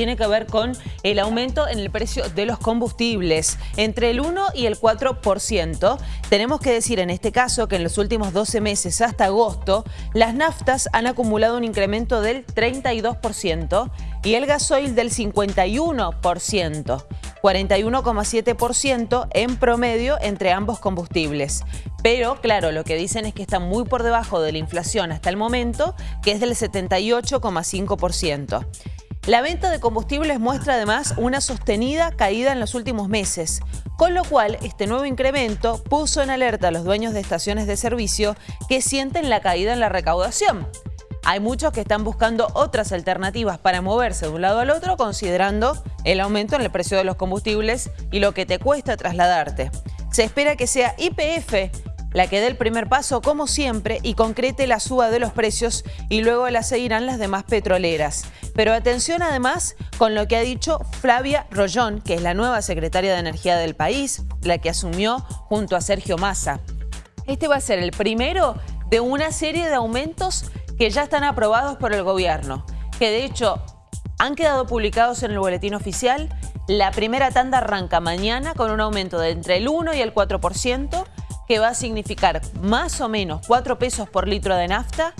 tiene que ver con el aumento en el precio de los combustibles, entre el 1 y el 4%. Tenemos que decir en este caso que en los últimos 12 meses hasta agosto, las naftas han acumulado un incremento del 32% y el gasoil del 51%. 41,7% en promedio entre ambos combustibles. Pero, claro, lo que dicen es que está muy por debajo de la inflación hasta el momento, que es del 78,5%. La venta de combustibles muestra además una sostenida caída en los últimos meses, con lo cual este nuevo incremento puso en alerta a los dueños de estaciones de servicio que sienten la caída en la recaudación. Hay muchos que están buscando otras alternativas para moverse de un lado al otro considerando el aumento en el precio de los combustibles y lo que te cuesta trasladarte. Se espera que sea IPF la que dé el primer paso como siempre y concrete la suba de los precios y luego la seguirán las demás petroleras. Pero atención además con lo que ha dicho Flavia Rollón, que es la nueva secretaria de Energía del país, la que asumió junto a Sergio Massa. Este va a ser el primero de una serie de aumentos que ya están aprobados por el gobierno, que de hecho han quedado publicados en el boletín oficial. La primera tanda arranca mañana con un aumento de entre el 1 y el 4%, que va a significar más o menos 4 pesos por litro de nafta,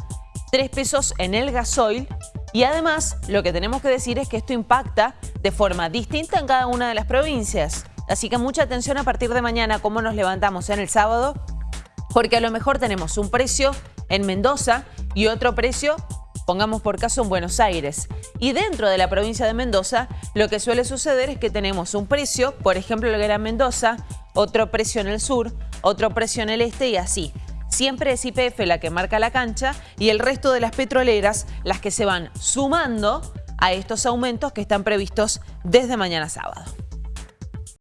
3 pesos en el gasoil y además lo que tenemos que decir es que esto impacta de forma distinta en cada una de las provincias. Así que mucha atención a partir de mañana cómo nos levantamos en el sábado, porque a lo mejor tenemos un precio en Mendoza y otro precio pongamos por caso en Buenos Aires. Y dentro de la provincia de Mendoza, lo que suele suceder es que tenemos un precio, por ejemplo, lo que era Mendoza, otro precio en el sur, otro precio en el este y así. Siempre es IPF la que marca la cancha y el resto de las petroleras las que se van sumando a estos aumentos que están previstos desde mañana sábado.